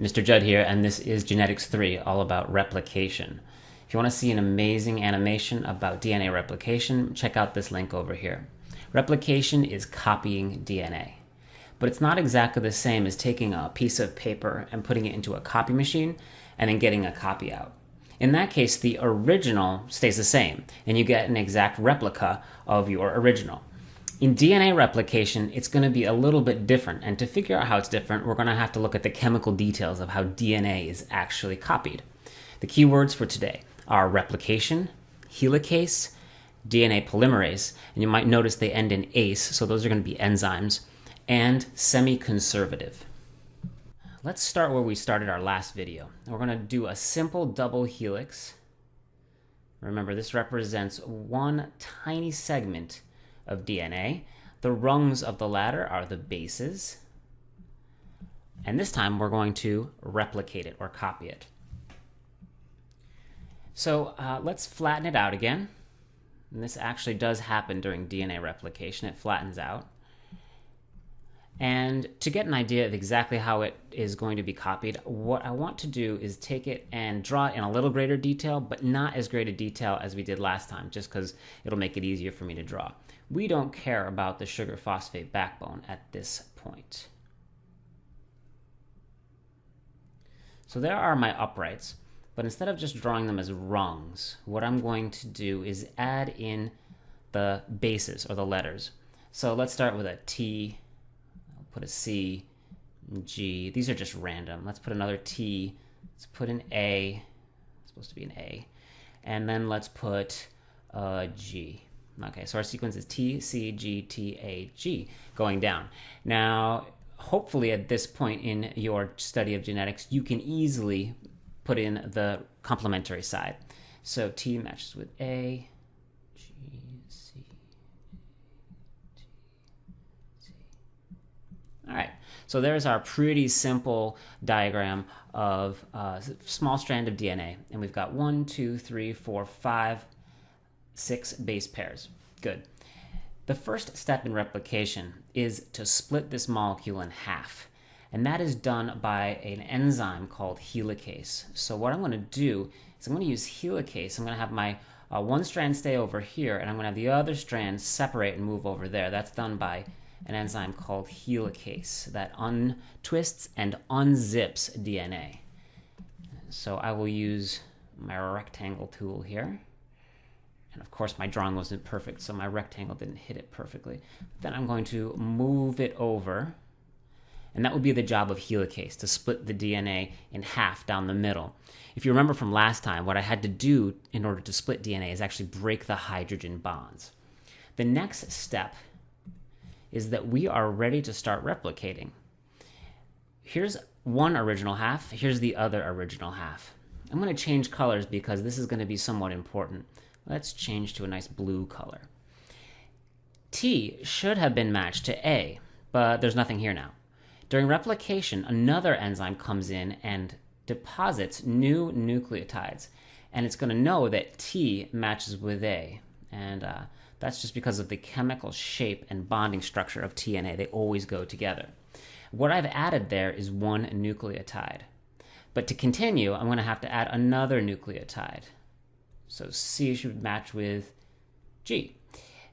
Mr. Judd here, and this is Genetics 3, all about replication. If you want to see an amazing animation about DNA replication, check out this link over here. Replication is copying DNA. But it's not exactly the same as taking a piece of paper and putting it into a copy machine and then getting a copy out. In that case, the original stays the same, and you get an exact replica of your original. In DNA replication, it's going to be a little bit different, and to figure out how it's different, we're going to have to look at the chemical details of how DNA is actually copied. The keywords for today are replication, helicase, DNA polymerase, and you might notice they end in ACE, so those are going to be enzymes, and semi-conservative. Let's start where we started our last video. We're going to do a simple double helix. Remember, this represents one tiny segment of DNA. The rungs of the ladder are the bases. And this time we're going to replicate it or copy it. So uh, let's flatten it out again. And this actually does happen during DNA replication. It flattens out. And to get an idea of exactly how it is going to be copied, what I want to do is take it and draw it in a little greater detail, but not as great a detail as we did last time, just because it'll make it easier for me to draw. We don't care about the sugar phosphate backbone at this point. So there are my uprights, but instead of just drawing them as rungs, what I'm going to do is add in the bases or the letters. So let's start with a T, put a C, G. These are just random. Let's put another T, let's put an A, it's supposed to be an A, and then let's put a G. Okay, so our sequence is T, C, G, T, A, G, going down. Now, hopefully at this point in your study of genetics, you can easily put in the complementary side. So T matches with A, G, C, T, C. All right, so there's our pretty simple diagram of a small strand of DNA. And we've got one, two, three, four, five, six base pairs. Good. The first step in replication is to split this molecule in half. And that is done by an enzyme called helicase. So what I'm going to do is I'm going to use helicase. I'm going to have my uh, one strand stay over here, and I'm going to have the other strand separate and move over there. That's done by an enzyme called helicase that untwists and unzips DNA. So I will use my rectangle tool here. And of course, my drawing wasn't perfect, so my rectangle didn't hit it perfectly. Then I'm going to move it over. And that would be the job of helicase, to split the DNA in half down the middle. If you remember from last time, what I had to do in order to split DNA is actually break the hydrogen bonds. The next step is that we are ready to start replicating. Here's one original half, here's the other original half. I'm going to change colors because this is going to be somewhat important. Let's change to a nice blue color. T should have been matched to A, but there's nothing here now. During replication, another enzyme comes in and deposits new nucleotides, and it's going to know that T matches with A. And uh, that's just because of the chemical shape and bonding structure of T and A. They always go together. What I've added there is one nucleotide. But to continue, I'm going to have to add another nucleotide. So C should match with G.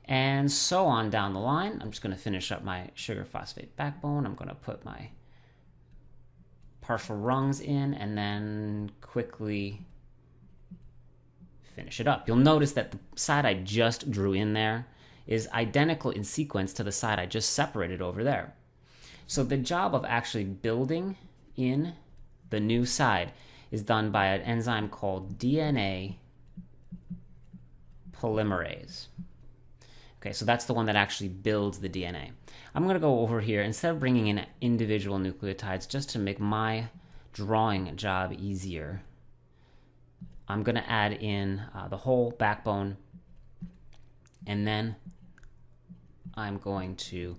And so on down the line. I'm just going to finish up my sugar phosphate backbone. I'm going to put my partial rungs in and then quickly finish it up. You'll notice that the side I just drew in there is identical in sequence to the side I just separated over there. So the job of actually building in the new side is done by an enzyme called DNA polymerase. Okay, so that's the one that actually builds the DNA. I'm going to go over here, instead of bringing in individual nucleotides, just to make my drawing job easier, I'm going to add in uh, the whole backbone, and then I'm going to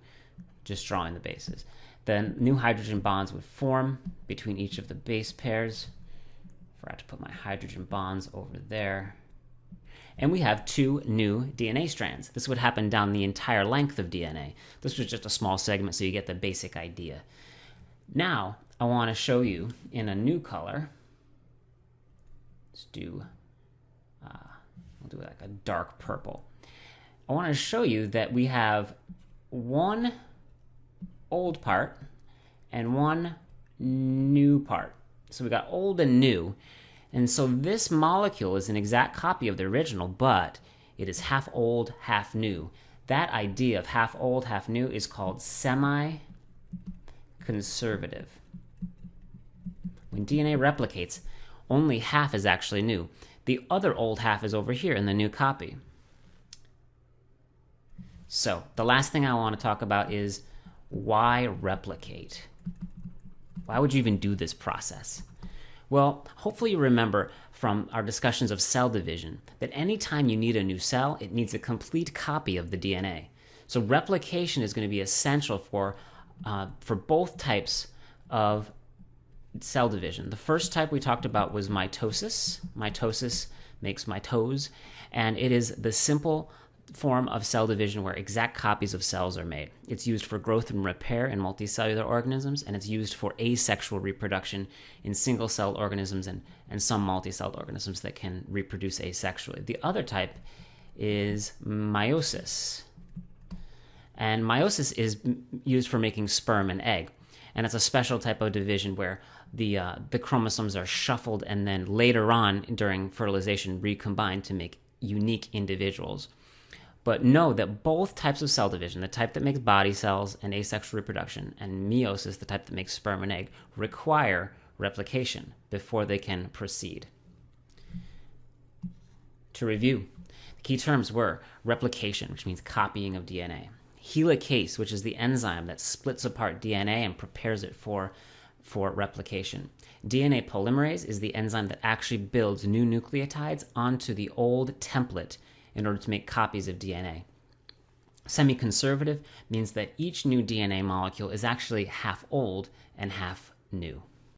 just draw in the bases. Then new hydrogen bonds would form between each of the base pairs. Forgot to put my hydrogen bonds over there and we have two new DNA strands. This would happen down the entire length of DNA. This was just a small segment so you get the basic idea. Now, I want to show you in a new color. Let's do, uh, we'll do like a dark purple. I want to show you that we have one old part and one new part. So we got old and new. And so this molecule is an exact copy of the original, but it is half old, half new. That idea of half old, half new is called semi conservative. When DNA replicates, only half is actually new. The other old half is over here in the new copy. So, the last thing I want to talk about is why replicate? Why would you even do this process? Well, hopefully you remember from our discussions of cell division that anytime you need a new cell, it needs a complete copy of the DNA. So replication is going to be essential for, uh, for both types of cell division. The first type we talked about was mitosis. Mitosis makes mitose, and it is the simple form of cell division where exact copies of cells are made. It's used for growth and repair in multicellular organisms, and it's used for asexual reproduction in single celled organisms and, and some multicelled organisms that can reproduce asexually. The other type is meiosis. And meiosis is used for making sperm and egg. And it's a special type of division where the, uh, the chromosomes are shuffled and then later on during fertilization recombined to make unique individuals. But know that both types of cell division, the type that makes body cells and asexual reproduction, and meiosis, the type that makes sperm and egg, require replication before they can proceed. To review, the key terms were replication, which means copying of DNA, helicase, which is the enzyme that splits apart DNA and prepares it for, for replication. DNA polymerase is the enzyme that actually builds new nucleotides onto the old template in order to make copies of DNA. Semi-conservative means that each new DNA molecule is actually half old and half new.